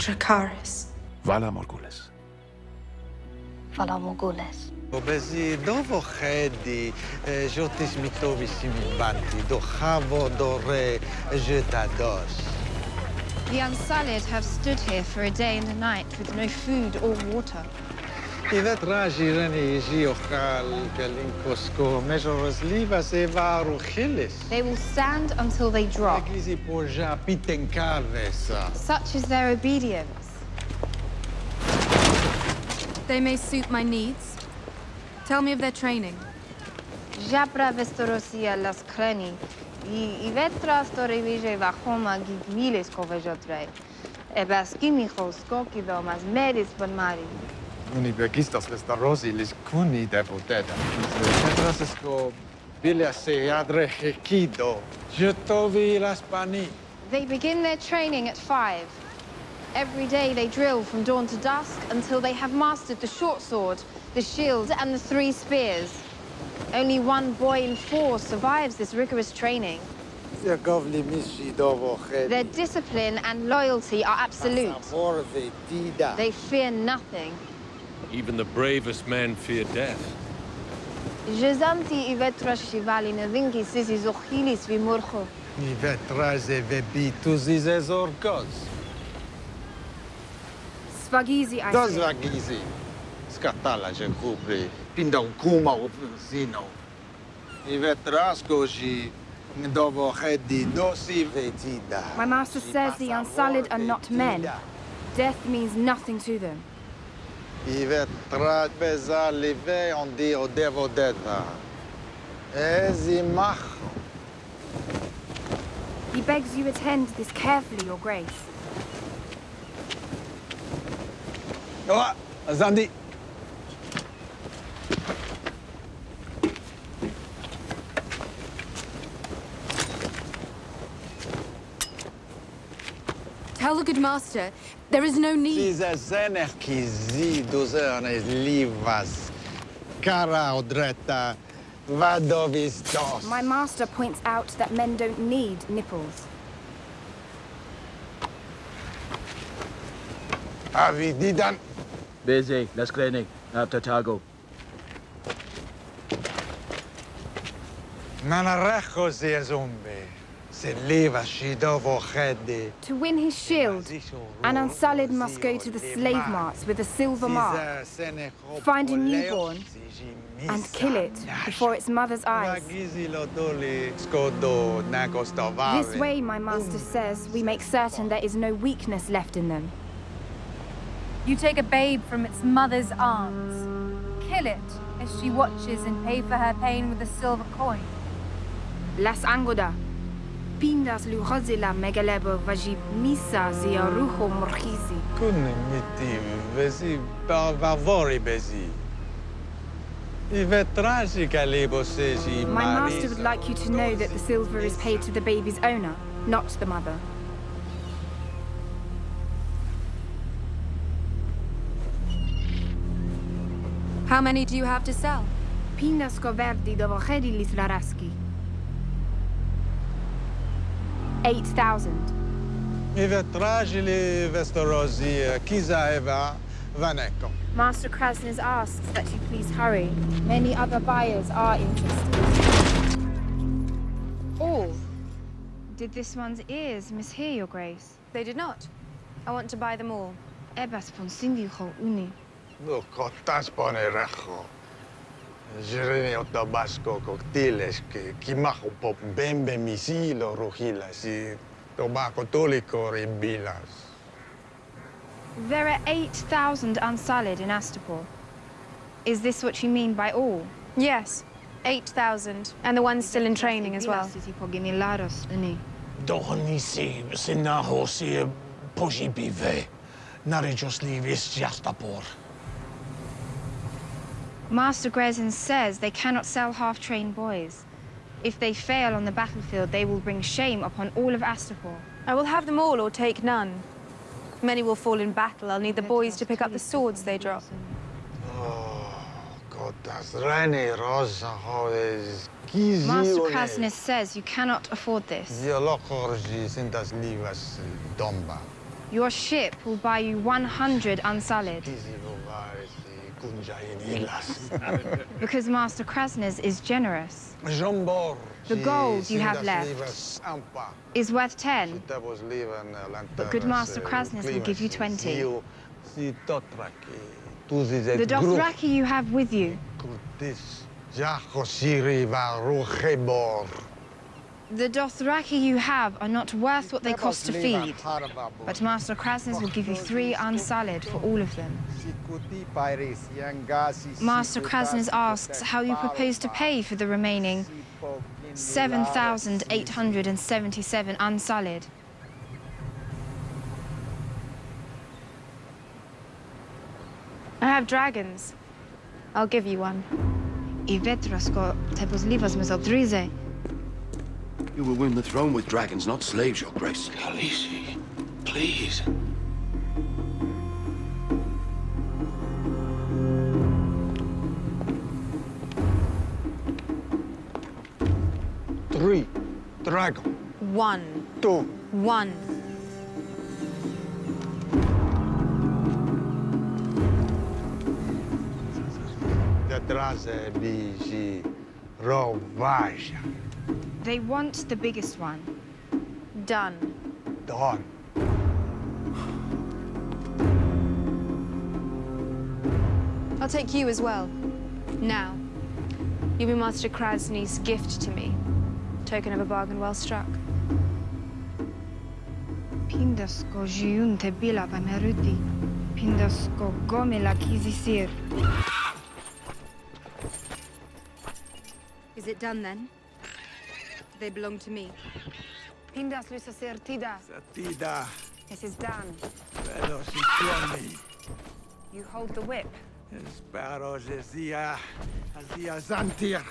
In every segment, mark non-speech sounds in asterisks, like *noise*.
Dracarys. Valar Morghulis. Valar Morghulis. Obezi dovo chedi, jotis mitovi simibanti, do chavo do re, jetados. The Unsullied have stood here for a day and a night with no food or water. Ivet raji reni jiochal kalinkosko, mejoros livas eva ruchilis. They will stand until they drop. Eglisi porja pitenkavesa. Such is their obedience. They may suit my needs. Tell me of their training. Japra vestorosia las kreni. I, i vetra story vije vachoma gigmiles kovejotrei. Ebas kimichos skokido mas meris bon mari. Unibergistas rosilis cuni devoteta. Petrasesco bilia se adre hekido. Jetovi las pani. They begin their training at five. Every day they drill from dawn to dusk until they have mastered the short sword, the shield, and the three spears. Only one boy in four survives this rigorous training. Their discipline and loyalty are absolute. They fear nothing. Even the bravest men fear death. Jezanti ivetra shivali nevinki sisi zochilis vimurcho. Ivetra ze vebitus izes orkos. Svagizi, I Dos say. vagizi. Scatala je cupri. Pinda un kuma zino. Ivetrasco și dovo hedi dosi vetida. My master says the Unsullied are not men. Death means nothing to them. Ivetrat beza live on di o devo deta. He begs you attend this carefully, Your Grace. Oh, Zandi. Tell the good master there is no need. Zize zener ki zi duzerne livas. Cara odreta vadovis dos. My master points out that men don't need nipples. Avididan. Busy. Let's clinic. After Tago. Nanarecho zi zumbi. To win his shield, an Unsullied must go to the slave marts with a silver mark, find a newborn, and kill it before its mother's eyes. This way, my master says, we make certain there is no weakness left in them. You take a babe from its mother's arms. Kill it as she watches and pay for her pain with a silver coin. Las Angoda. Pindas luhozila megalebo vajib misa zia ruho morchizi. Kunne miti vezi bavori bezi. Ivetrashi My master would like you to know that the silver is paid to the baby's owner, not the mother. How many do you have to sell? Pindas coverdi dovo chedi lislaraski. 8,000. Ivetrashi li vestorozi kiza eva vaneko. Master Kraznys asks that you please hurry. Many other buyers are interested. All. Did this one's ears mishear, Your Grace? They did not. I want to buy them all. Ebas fonsindicho uni. No cotas pone rejo. Jireni otabasco coctiles que kimajo pop bembe misilo rugilas y tobacco tolico ribilas. There are 8,000 Unsullied in Astapor. Is this what you mean by all? Yes, 8,000. And the ones still in training as well. Dohonisi sinaho si pojibive. Narijosli vis jastapor. Master Grezin says they cannot sell half-trained boys. If they fail on the battlefield, they will bring shame upon all of Astapor. I will have them all or take none. Many will fall in battle. I'll need the boys to pick up the swords they drop. Oh, Cotas rene eh, rosa hodes kizi Master oh, eh? Kraznys says you cannot afford this. Diolocorgi sintas livas eh, domba. Your ship will buy you 100 unsullied. *laughs* because Master Kraznys is generous. The gold you have left is worth 10. But good Master Kraznys will give you 20. The Dothraki you have with you the Dothraki you have are not worth what they cost to feed, but Master Kraznys will give you three unsullied for all of them. Master Kraznys asks how you propose to pay for the remaining 7,877 unsullied. I have dragons. I'll give you one. I vetrasko te pozlivas me zodrize. You will win the throne with dragons, not slaves, your grace. Khaleesi, please. Three. Dragon. One. Two. One. Detrás biji rovaja. They want the biggest one. Done. Done. I'll take you as well. Now, you'll be Master Krasny's gift to me. Token of a bargain well struck. Pindasko jiunte bila pameruti. Pindasko gomela kizisir. Is it done then? They belong to me. Pindas lusa certida. Certida. This is done. Pero si tiene. You hold the whip. Espero zia, zia zantir.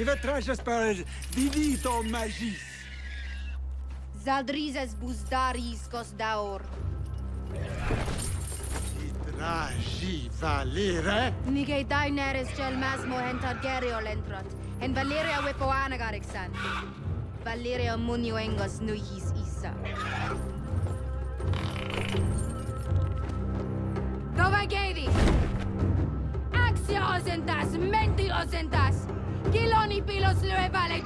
J'espère, vidito magis. Zaldrizes buzdaris daur. Idragi valere? Nige daineres gel masmo hentar gerio lentrot. En Valyria wepoana garixan. Valyria munio engos nuihis isa. Dove gedi? Axia osentas, menti osentas. Kiloni pilos lyö välein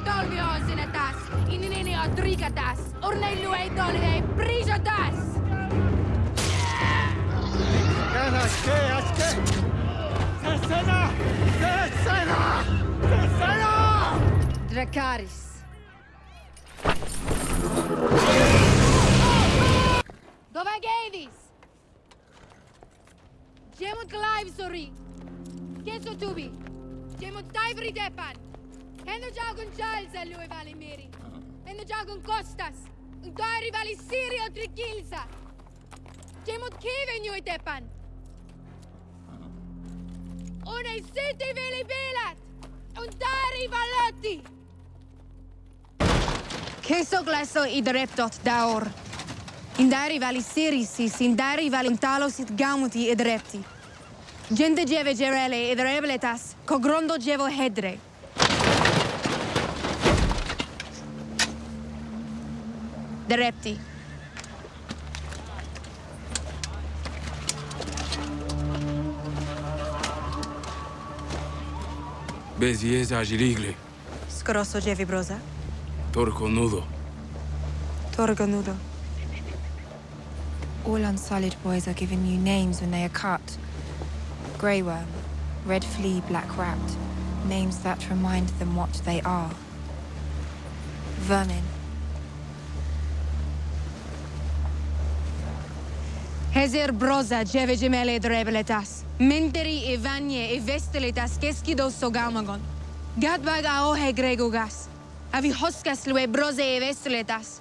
sinne täs. Ininini on trika täs. Ornei lyö ei tolvi ei priso täs. Älä äske, äske! Sessena! Sessena! Sessena! Dracaris. Dove Gavis? Gemut Clive, sorry. Che so tubi? Demontai Vridepan! Hendo Jagun Jalza lui vale Miri! Hendo Jagun Costas! Un Doi rivali Sirio Trikilsa! Demont Kiven Nui Depan! Unei siti veli velat! Untari valotti. Queso gleso i dreptot daor! Indari vali sirisi, sindari vali untalos it gamuti e drepti! Gente djeve gerele id rebeletas, grondo djevo hedre. De repti. Bezies agiligle. Scrosso djevi broza. Torco nudo. Torgo nudo. All unsullied boys are given new names when they are cut. Grey worm, red flea, black rat, names that remind them what they are. Vermin. Hezer broza djeve gemele drebeletas. Menteri e vanye e vesteletas keskido sogamagon. Gadbag a ohe gregogas. Avi hoskas lue broze e vesteletas.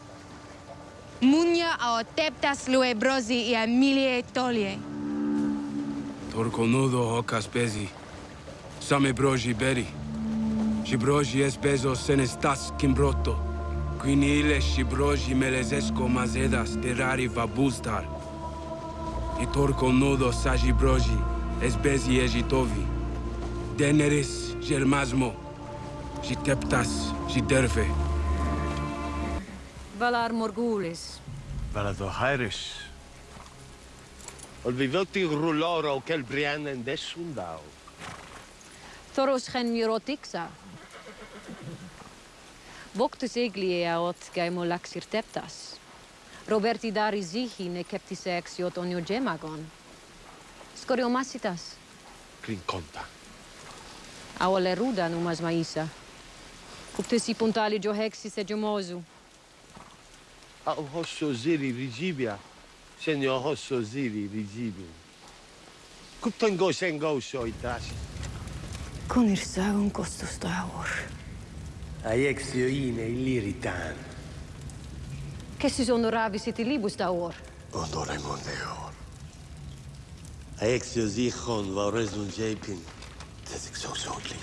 Munya a teptas lue brozi e a milie tolie. Torconudo hocas pezi. Same broji beri. Și broji es bezo senestas kimbroto. Quinile și broji melezesco mazedas terari vabustar. I torconudo saji broji es bezi ejitovi. Deneris germasmo. Și teptas și derfe. Valar Morgulis. Valador Hairis. البيضوتي غرولورا وكالبريانا داشون داو Thoros geen mirotiksa. Boktus eglia ot gaimo laxir teptas. Roberti dari zihi ne keptis exiot onio gemagon. Skoriomasitas. Crinconta. Aole ruda numas maisa. Cuptesi puntali giohexis e gemosu. Au hosso ziri rigibia. Senyor hossozili rigibim. Kuptango sengo soitas. Konirsagon kostus taur. Aexioine illiritan. Kessis honoravisit libus taur. Honoremon deor. Aexios ichon vauresun jepin. Tesixoxotlin.